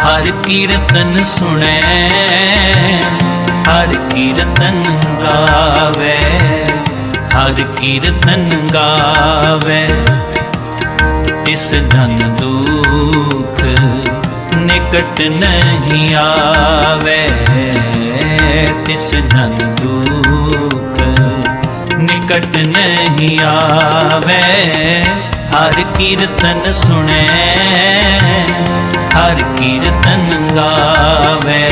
ਹਰ ਕੀਰਤਨ ਸੁਣੈ, ਹਰ ਕੀਰਤਨ ਗਾਵੇ, ਹਰ ਕੀਰਤਨ ਗਾਵੇ। ਤਿਸ ਧਨ ਦੁਖ ਨਿਕਟ ਨਹੀਂ ਆਵੇ, ਤਿਸ ਧਨ ਦੁਖ ਨਿਕਟ ਨਹੀਂ ਆਵੇ। ਹਰ ਕੀਰਤਨ ਸੁਣੈ ਹਰ ਕੀਰਤਨ ਗਾਵੇ।